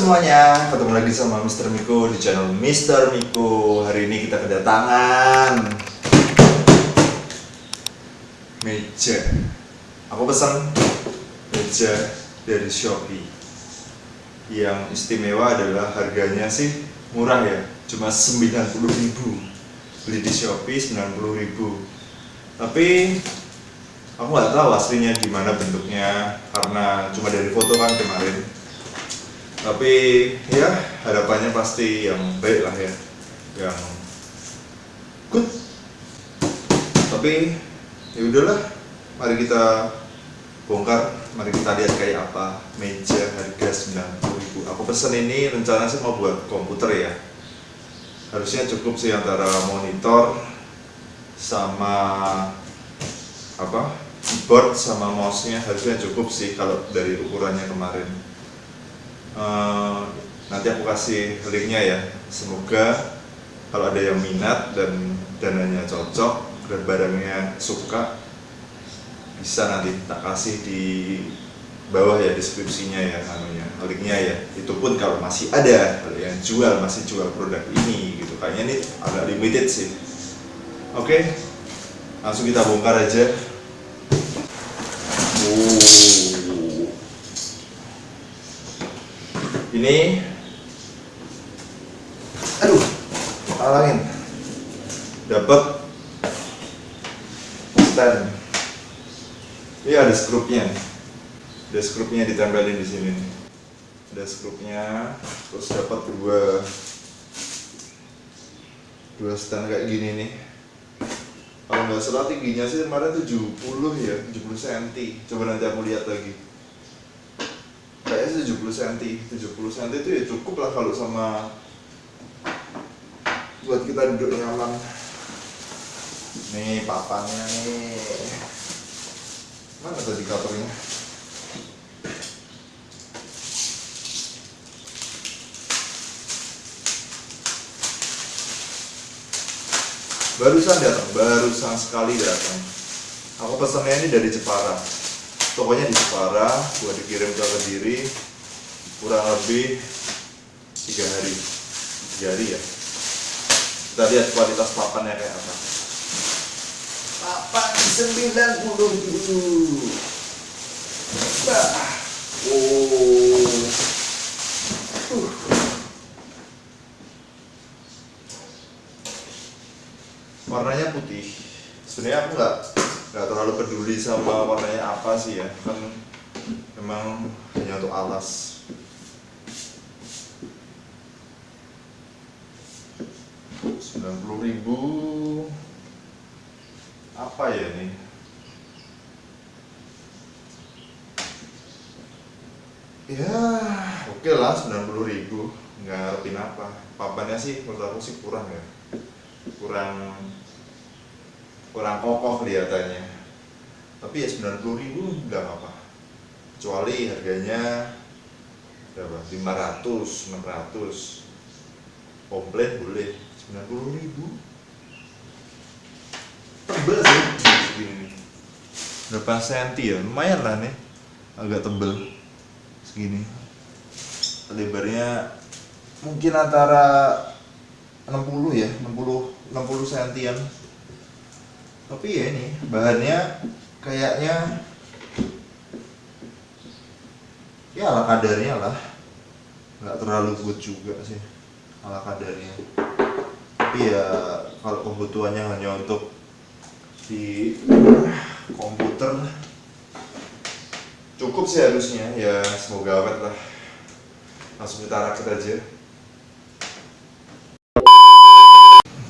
semuanya, ketemu lagi sama Mr. Miko di channel Mr. Miko. Hari ini kita kedatangan Meja. Aku pesan meja dari Shopee. Yang istimewa adalah harganya sih murah ya. Cuma 90.000 Beli di Shopee 90.000 Tapi aku nggak tahu aslinya gimana bentuknya. Karena cuma dari foto kan kemarin tapi ya harapannya pasti yang baik lah ya. Yang good. Tapi ya udahlah. Mari kita bongkar. Mari kita lihat kayak apa meja harga 90.000 aku pesen ini rencana sih mau buat komputer ya. Harusnya cukup sih antara monitor sama apa? Keyboard sama mouse-nya harusnya cukup sih kalau dari ukurannya kemarin uh, nanti aku kasih linknya ya. Semoga kalau ada yang minat dan dananya cocok dan barangnya suka bisa nanti tak kasih di bawah ya deskripsinya ya namanya linknya ya. Itu pun kalau masih ada kalau yang jual masih jual produk ini gitu. Kayaknya ini agak limited sih. Oke langsung kita bongkar aja ini. Aduh halangin dapat stand. Ini ada skrupnya. Ada skrupnya ditempelin di sini. Ada skrupnya terus dapat dua. Dua stand kayak gini nih. Kalau nggak salah tingginya sih kemarin 70 ya 70 cm coba nanti aku lihat lagi kayaknya 70 cm 70 cm itu ya cukup lah kalau sama buat kita duduk nyaman. Nih papannya nih. Mana tadi covernya? Barusan datang barusan sekali datang. Aku pesannya ini dari Jepara pokoknya di Jepara gua dikirim ke Kediri kurang lebih tiga hari. Tiga hari ya? Kita lihat kualitas papannya kayak apa. Papan 90 dulu bah. Oh. Uh. warnanya putih. Sebenarnya aku nggak nggak terlalu peduli sama apa sih ya? Kan memang hanya untuk alas. Sembilan puluh ribu. Apa ya ini? Ya oke okay lah sembilan puluh ribu. Nggak ngarepin apa. Papannya sih menurut aku sih kurang ya. Kurang kurang kokoh kelihatannya tapi ya 90 ribu nggak apa-apa. Kecuali harganya berapa? 500 600 komplit boleh. 90 ribu. Tebel sih. Segini nih. Berapa senti ya? Lumayan lah nih. Agak tebel. Segini. Lebarnya mungkin antara 60 ya. 60 60 sentian. Tapi ya ini bahannya kayaknya ya ala kadarnya lah. Nggak terlalu good juga sih ala kadarnya. Tapi ya kalau kebutuhannya hanya untuk di komputer cukup sih harusnya ya semoga awet lah. Langsung kita rakit aja.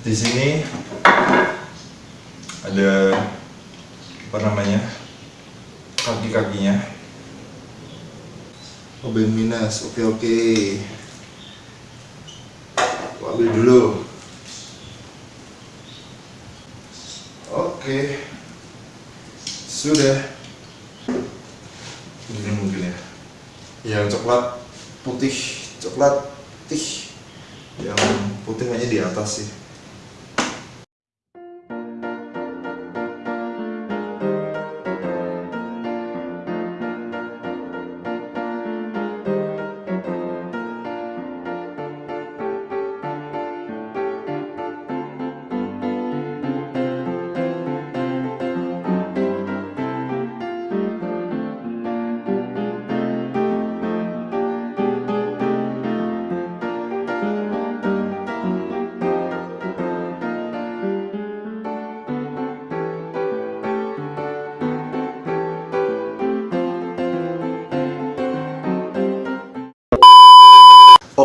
Di sini ada apa namanya? Kaki-kakinya. Oh ben minus oke oke. Aku ambil dulu. Oke. Sudah. Ini mungkin ya. Yang coklat putih coklat putih. Yang putih hanya di atas sih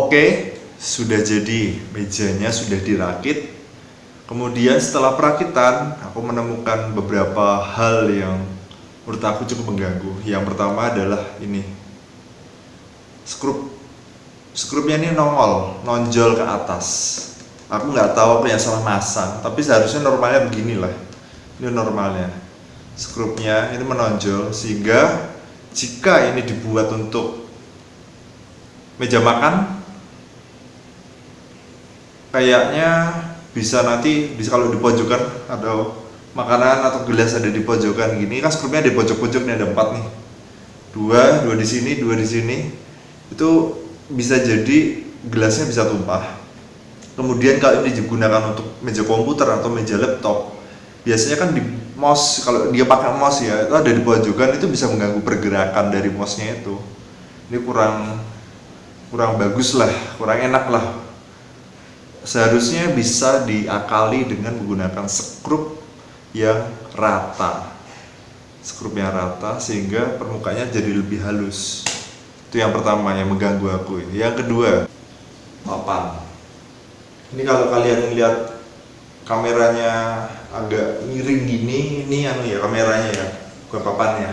Oke, sudah jadi mejanya sudah dirakit. Kemudian setelah perakitan, aku menemukan beberapa hal yang menurut aku cukup mengganggu. Yang pertama adalah ini, skrup. Skrupnya ini nongol, nonjol ke atas. Aku nggak tahu apa yang salah masang, tapi seharusnya normalnya beginilah. Ini normalnya. Skrupnya ini menonjol sehingga jika ini dibuat untuk meja makan kayaknya bisa nanti bisa kalau di pojokan atau makanan atau gelas ada di pojokan gini kan skrupnya di pojok-pojok nih ada empat nih. Dua dua di sini dua di sini. Itu bisa jadi gelasnya bisa tumpah. Kemudian kalau ini digunakan untuk meja komputer atau meja laptop biasanya kan di mouse kalau dia pakai mouse ya itu ada di pojokan itu bisa mengganggu pergerakan dari mouse-nya itu. Ini kurang kurang bagus lah kurang enak lah seharusnya bisa diakali dengan menggunakan skrup yang rata. Skrup yang rata sehingga permukaannya jadi lebih halus. Itu yang pertama yang mengganggu aku yang kedua papan. Ini kalau kalian lihat kameranya agak miring gini ini anu ya kameranya ya bukan papannya.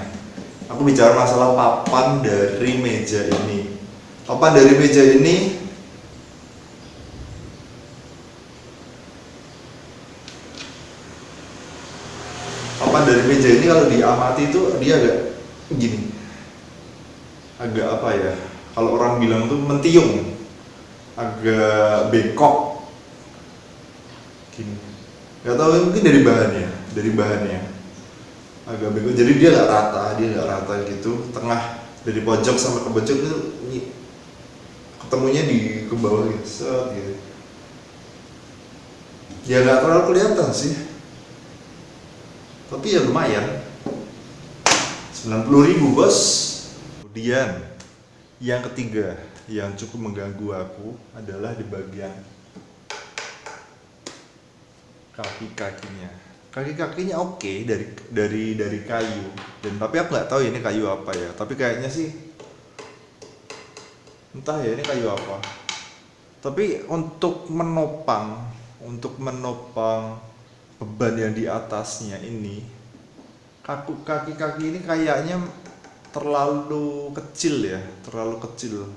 Aku bicara masalah papan dari meja ini. Papan dari meja ini meja ini kalau diamati itu dia agak gini. Agak apa ya? Kalau orang bilang tuh mentiung. Agak bengkok. Gini. Nggak tahu mungkin dari bahannya dari bahannya. Agak bengkok. Jadi dia nggak rata dia nggak rata gitu. Tengah dari pojok sampai ke pojok itu ketemunya di ke bawah gitu. Set gitu. Ya nggak terlalu kelihatan sih tapi ya lumayan. 90 ribu bos. Kemudian yang ketiga yang cukup mengganggu aku adalah di bagian kaki-kakinya kaki-kakinya oke okay, dari dari dari kayu. Dan tapi aku nggak tahu ya ini kayu apa ya. Tapi kayaknya sih entah ya ini kayu apa. Tapi untuk menopang untuk menopang beban yang di atasnya ini kaki-kaki ini kayaknya terlalu kecil ya terlalu kecil.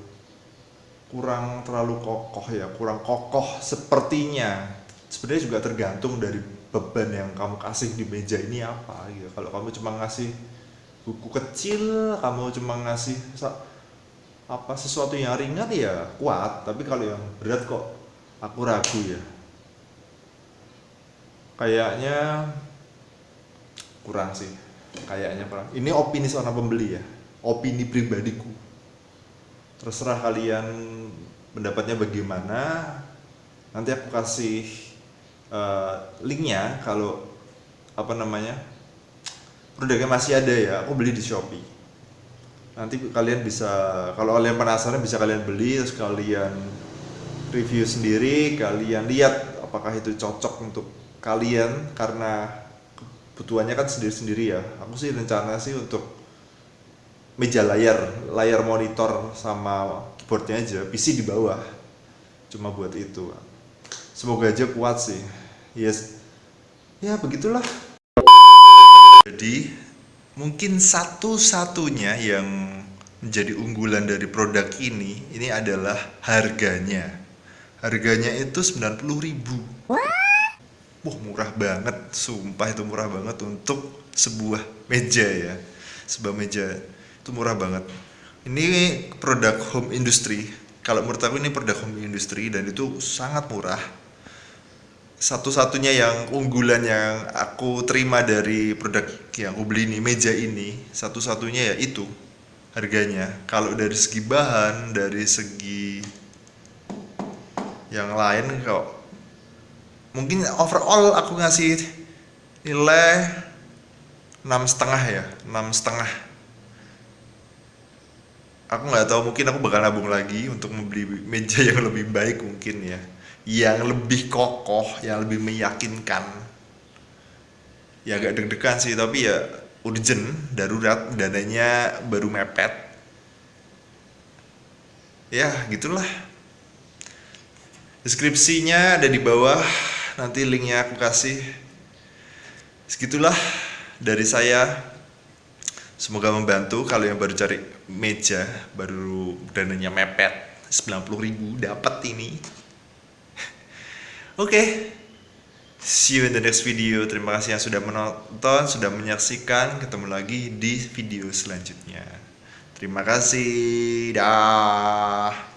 Kurang terlalu kokoh ya kurang kokoh sepertinya. Sebenarnya juga tergantung dari beban yang kamu kasih di meja ini apa gitu. Kalau kamu cuma ngasih buku kecil kamu cuma ngasih apa sesuatu yang ringan ya kuat. Tapi kalau yang berat kok aku ragu ya kayaknya kurang sih. Kayaknya kurang. Ini opini seorang pembeli ya. Opini pribadiku. Terserah kalian pendapatnya bagaimana. Nanti aku kasih uh, linknya kalau apa namanya produknya masih ada ya aku beli di shopee. Nanti kalian bisa kalau kalian penasaran bisa kalian beli terus kalian review sendiri kalian lihat apakah itu cocok untuk kalian karena kebutuhannya kan sendiri-sendiri ya. Aku sih rencana sih untuk meja layar layar monitor sama keyboardnya aja PC di bawah. Cuma buat itu. Semoga aja kuat sih. Yes. Ya begitulah. Jadi mungkin satu-satunya yang menjadi unggulan dari produk ini ini adalah harganya. Harganya itu 90.000 What? Wah murah banget. Sumpah itu murah banget untuk sebuah meja ya. Sebuah meja. Itu murah banget. Ini produk home industry. Kalau menurut aku ini produk home industry dan itu sangat murah. Satu-satunya yang unggulan yang aku terima dari produk yang aku beli ini meja ini satu-satunya ya itu harganya. Kalau dari segi bahan dari segi yang lain kok mungkin overall aku ngasih nilai enam setengah ya enam setengah. Aku nggak tahu mungkin aku bakal nabung lagi untuk membeli meja yang lebih baik mungkin ya. Yang lebih kokoh yang lebih meyakinkan. Ya agak deg-degan sih tapi ya urgent darurat dananya baru mepet. Ya gitulah. Deskripsinya ada di bawah nanti linknya aku kasih. Segitulah dari saya. Semoga membantu. Kalau yang baru cari meja baru dananya mepet 90.000 dapat ini. Oke. Okay. see you in the next video. Terima kasih yang sudah menonton sudah menyaksikan. Ketemu lagi di video selanjutnya. Terima kasih. Dah